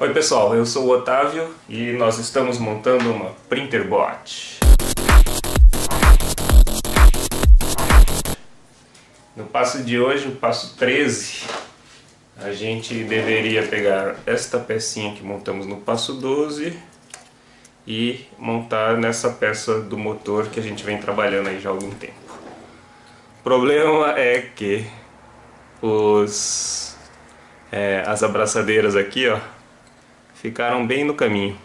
Oi pessoal, eu sou o Otávio e nós estamos montando uma Printerbot. No passo de hoje, o passo 13, a gente deveria pegar esta pecinha que montamos no passo 12 e montar nessa peça do motor que a gente vem trabalhando aí já há algum tempo. O problema é que os, é, as abraçadeiras aqui, ó, ficaram bem no caminho.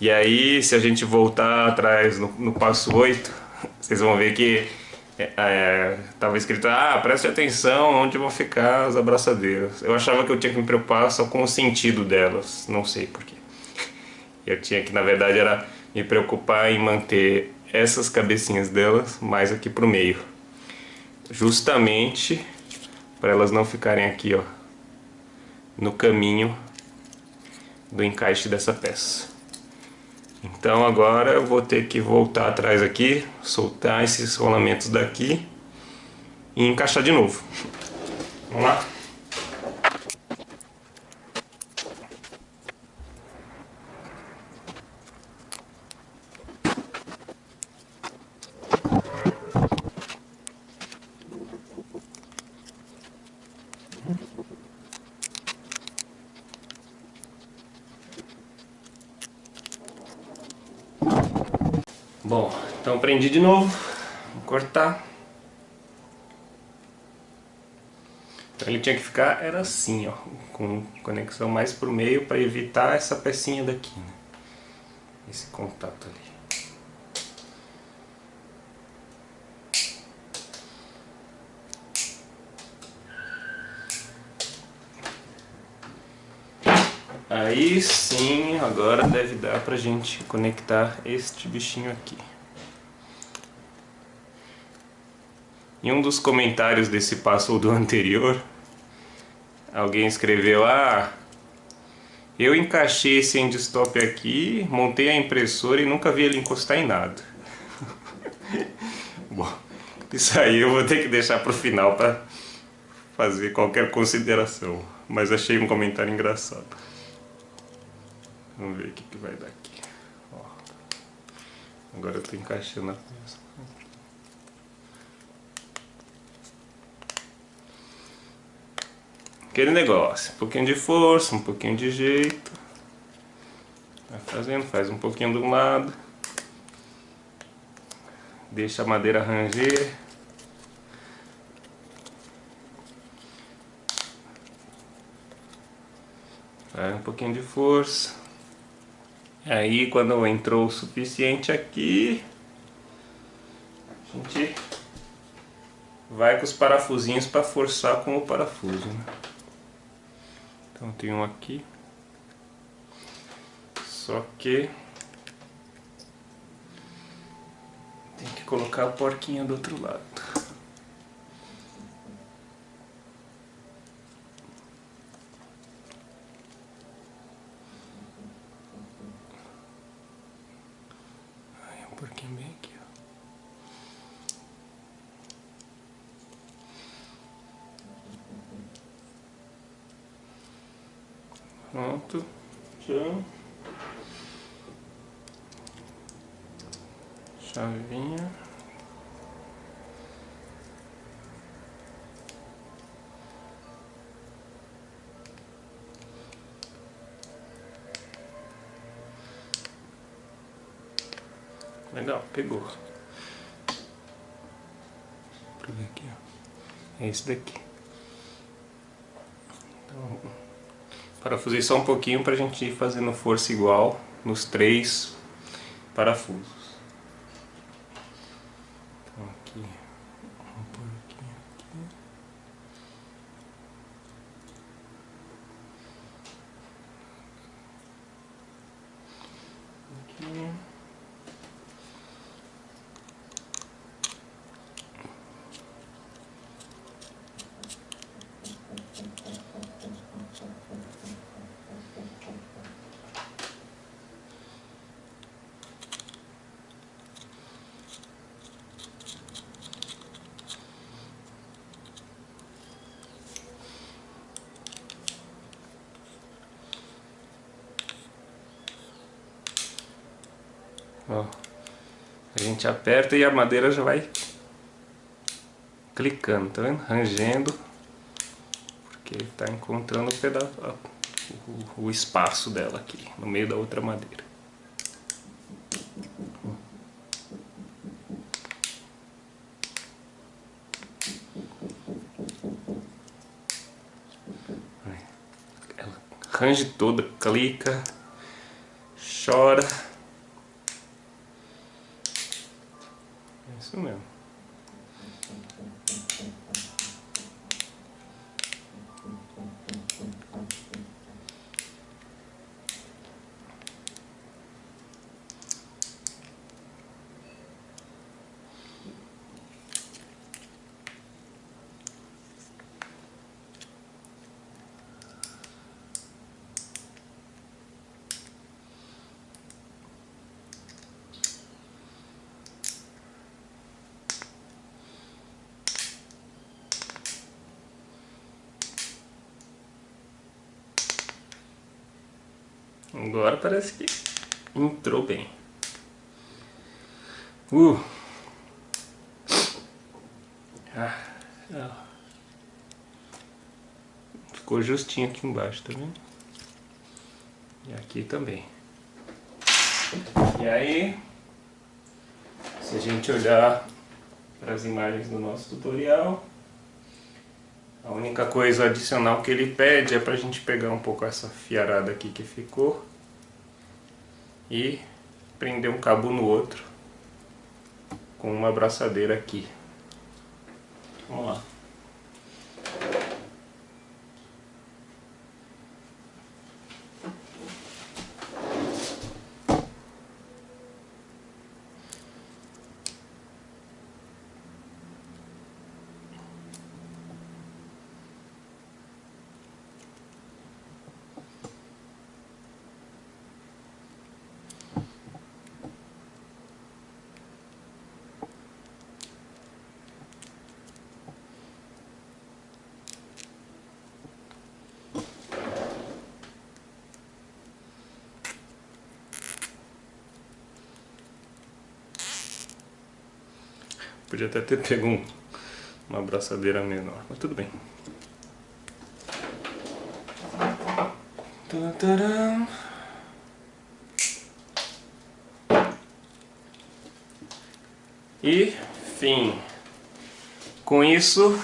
E aí, se a gente voltar atrás no, no passo 8, vocês vão ver que estava é, escrito, ah, preste atenção onde vão ficar as abraçadeiras. Eu achava que eu tinha que me preocupar só com o sentido delas, não sei porquê. Eu tinha que, na verdade, era me preocupar em manter essas cabecinhas delas mais aqui pro meio. Justamente para elas não ficarem aqui, ó, no caminho do encaixe dessa peça. Então agora eu vou ter que voltar atrás aqui, soltar esses rolamentos daqui e encaixar de novo. Vamos lá? Bom, então prendi de novo, vou cortar. Então ele tinha que ficar, era assim, ó, com conexão mais pro meio para evitar essa pecinha daqui, né? Esse contato ali. Aí sim, agora deve dar pra gente conectar este bichinho aqui. Em um dos comentários desse passo ou do anterior, alguém escreveu, ah, eu encaixei esse endstop aqui, montei a impressora e nunca vi ele encostar em nada. Bom, isso aí eu vou ter que deixar para o final para fazer qualquer consideração, mas achei um comentário engraçado. Vamos ver o que, que vai dar aqui. Ó. Agora eu estou encaixando a peça. Aquele negócio, um pouquinho de força, um pouquinho de jeito. Vai fazendo, faz um pouquinho de um lado. Deixa a madeira ranger. Faz um pouquinho de força. Aí quando entrou o suficiente aqui, a gente vai com os parafusinhos para forçar com o parafuso. Né? Então tem um aqui, só que tem que colocar a porquinha do outro lado. Porquinho bem aqui, ó. Pronto. Tchau. Chavinha. Legal, pegou. Pra ver aqui, ó. É esse daqui. Então, parafusei só um pouquinho pra gente ir fazendo força igual nos três parafusos. Então aqui, vamos pôr aqui, aqui. Aqui. Ó, a gente aperta e a madeira já vai clicando, tá vendo? Rangendo, porque tá encontrando o, pedaço, o, o espaço dela aqui, no meio da outra madeira. range toda, clica, chora. Isso mesmo. Agora parece que entrou bem. Uh. Ah. Ficou justinho aqui embaixo, tá vendo? E aqui também. E aí, se a gente olhar para as imagens do nosso tutorial, a única coisa adicional que ele pede é para a gente pegar um pouco essa fiarada aqui que ficou e prender um cabo no outro com uma abraçadeira aqui. Vamos lá. Podia até ter pego um, uma abraçadeira menor, mas tudo bem. E fim. Com isso,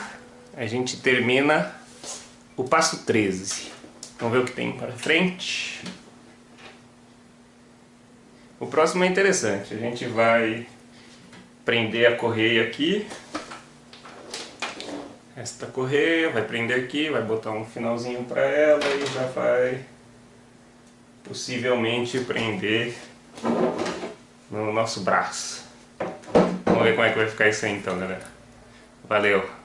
a gente termina o passo 13. Vamos ver o que tem para frente. O próximo é interessante. A gente vai prender a correia aqui. Esta correia vai prender aqui, vai botar um finalzinho para ela e já vai possivelmente prender no nosso braço. Vamos ver como é que vai ficar isso aí então, galera. Valeu!